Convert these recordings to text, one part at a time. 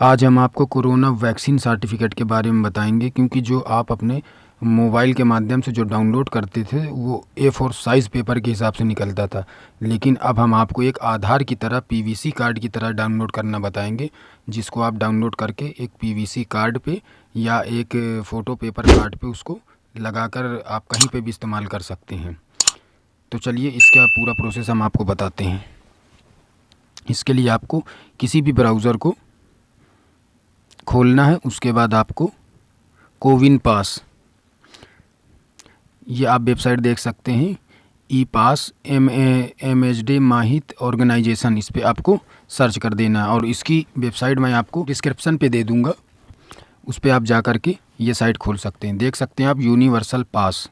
आज हम आपको कोरोना वैक्सीन सर्टिफिकेट के बारे में बताएँगे, क्योंकि जो आप अपने मोबाइल के माध्यम से जो डाउनलोड करते थे, वो ए फोर साइज़ पेपर के हिसाब से निकलता था। लेकिन अब हम आपको एक आधार की तरह पीवीसी कार्ड की तरह डाउनलोड करना बताएँगे, जिसको आप डाउनलोड करके एक पीवीसी कार्ड पे या एक फ़ोटो पेपर कार्ड पे उसको लगाकर आप कहीं पे भी इस्तेमाल कर सकते हैं। तो चलिए इसका पूरा प्रोसेस हम आपको बताते हैं। इसके लिए आपको किसी भी ब्राउज़र को खोलना है, उसके बाद आपको कोविन पास। ये आप वेबसाइट देख सकते हैं e pass M M H D माहित ऑर्गेनाइजेशन, इस पर आपको सर्च कर देना है। और इसकी वेबसाइट मैं आपको डिस्क्रिप्शन पे दे दूँगा, उस पर आप जा कर के ये साइट खोल सकते हैं। देख सकते हैं आप, यूनिवर्सल पास।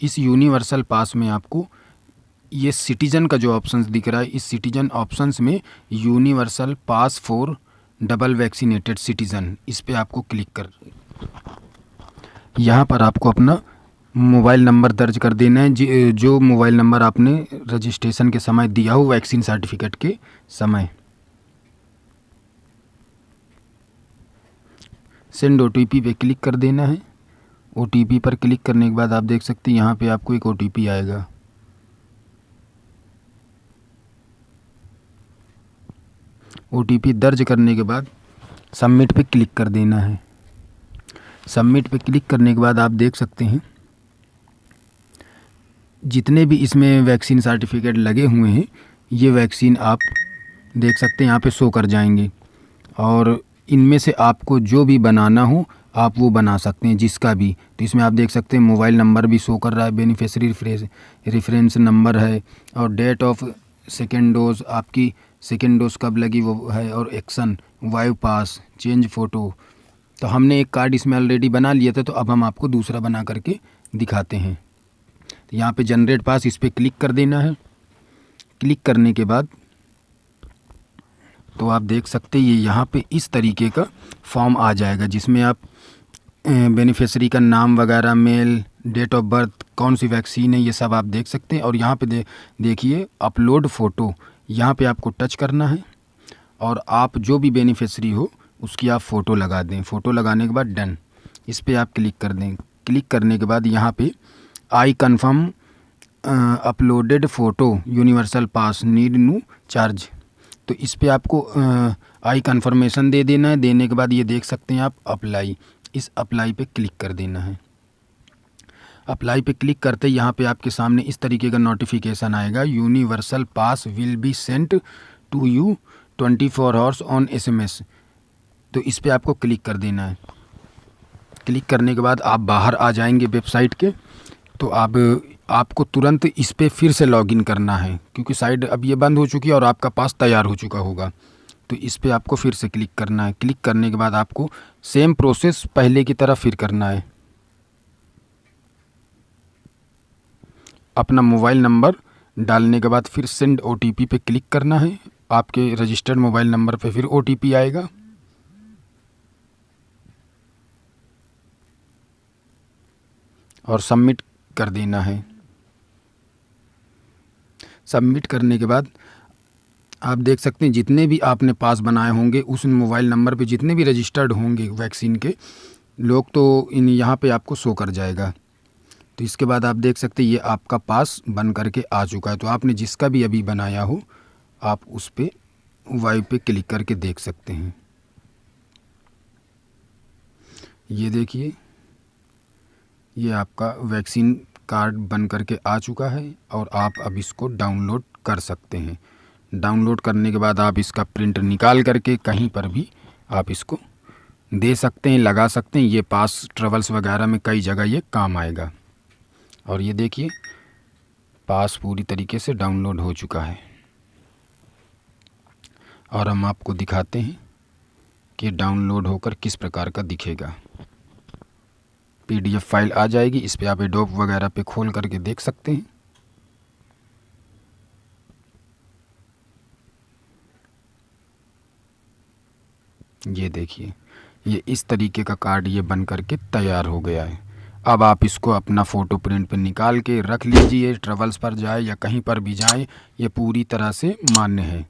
इस यूनिवर्सल पास में आपको ये सिटीज़न का जो ऑप्शंस दिख रहा है, इस सिटीज़न ऑप्शंस में universal pass for double vaccinated citizen, इस पर आपको क्लिक कर यहाँ पर आपको अपना मोबाइल नंबर दर्ज कर देना है। जो मोबाइल नंबर आपने रजिस्ट्रेशन के समय दिया हो, वैक्सीन सर्टिफिकेट के समय। सेंड ओ पे क्लिक कर देना है। ओटीपी पर क्लिक करने के बाद आप देख सकते हैं, यहाँ पे आपको एक ओटीपी आएगा। ओ दर्ज करने के बाद सबमिट पे क्लिक कर देना है। सबमिट पे क्लिक करने के बाद आप देख सकते हैं, जितने भी इसमें वैक्सीन सर्टिफिकेट लगे हुए हैं, ये वैक्सीन आप देख सकते हैं, यहाँ पे शो कर जाएँगे। और इनमें से आपको जो भी बनाना हो, आप वो बना सकते हैं, जिसका भी। तो इसमें आप देख सकते हैं मोबाइल नंबर भी शो कर रहा है बेनिफिशरी रेफरेंस नंबर है, और डेट ऑफ़ सेकेंड डोज आपकी सेकेंड डोज कब लगी वो है और एक्शन, वाइव पास, चेंज फ़ोटो। तो हमने एक कार्ड इसमें ऑलरेडी बना लिया था तो अब हम आपको दूसरा बना करके दिखाते हैं। तो यहाँ पे जनरेट पास इस पर क्लिक कर देना है। क्लिक करने के बाद तो आप देख सकते हैं, ये यहाँ पे इस तरीके का फॉर्म आ जाएगा, जिसमें आप बेनिफिशरी का नाम वगैरह मेल डेट ऑफ़ बर्थ कौन सी वैक्सीन है, ये सब आप देख सकते हैं। और यहाँ पे दे, देखिए अपलोड फ़ोटो यहाँ पे आपको टच करना है और आप जो भी बेनिफिशरी हो, उसकी आप फ़ोटो लगा दें। फ़ोटो लगाने के बाद डन इस पर आप क्लिक कर दें। क्लिक करने के बाद यहाँ पे I confirm uploaded photo universal pass need new charge तो इस पर आपको आई कन्फर्मेशन दे देना है। देने के बाद ये देख सकते हैं आप अप्लाई इस अप्लाई पे क्लिक कर देना है। अप्लाई पे क्लिक करते यहाँ पे आपके सामने इस तरीके का नोटिफिकेशन आएगा। Universal pass will be sent to you twenty four hours on SMS तो इस पर आपको क्लिक कर देना है। क्लिक करने के बाद आप बाहर आ जाएँगे वेबसाइट के। तो अब आपको तुरंत इस पर फिर से लॉगिन करना है, क्योंकि साइट अब ये बंद हो चुकी है और आपका पास तैयार हो चुका होगा। तो इस पर आपको फिर से क्लिक करना है। क्लिक करने के बाद आपको सेम प्रोसेस पहले की तरह फिर करना है। अपना मोबाइल नंबर डालने के बाद फिर सेंड ओ टी पी पे क्लिक करना है। आपके रजिस्टर्ड मोबाइल नंबर पे फिर ओ टी पी आएगा। और सबमिट कर देना है। सबमिट करने के बाद आप देख सकते हैं, जितने भी आपने पास बनाए होंगे, उस मोबाइल नंबर पे जितने भी रजिस्टर्ड होंगे वैक्सीन के, लोग तो इन यहाँ पे आपको शो कर जाएगा। तो इसके बाद आप देख सकते हैं, ये आपका पास बन करके आ चुका है। तो आपने जिसका भी अभी बनाया हो, आप उस पर वाई पे क्लिक करके देख सकते हैं। ये देखिए, ये आपका वैक्सीन कार्ड बन करके आ चुका है और आप अब इसको डाउनलोड कर सकते हैं। डाउनलोड करने के बाद आप इसका प्रिंट निकाल करके कहीं पर भी आप इसको दे सकते हैं, लगा सकते हैं। ये पास ट्रेवल्स वगैरह में कई जगह ये काम आएगा। और ये देखिए, पास पूरी तरीके से डाउनलोड हो चुका है। और हम आपको दिखाते हैं कि डाउनलोड होकर किस प्रकार का दिखेगा। पीडीएफ फ़ाइल आ जाएगी, इस पर आप एडोब वगैरह पे खोल करके देख सकते हैं। ये देखिए, ये इस तरीके का कार्ड ये बन करके तैयार हो गया है। अब आप इसको अपना फ़ोटो प्रिंट पर निकाल के रख लीजिए, ट्रेवल्स पर जाए या कहीं पर भी जाए, ये पूरी तरह से मान्य है।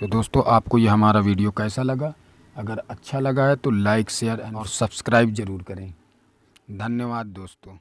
तो दोस्तों, आपको ये हमारा वीडियो कैसा लगा? अगर अच्छा लगा है तो लाइक, शेयर और सब्सक्राइब ज़रूर करें। धन्यवाद दोस्तों।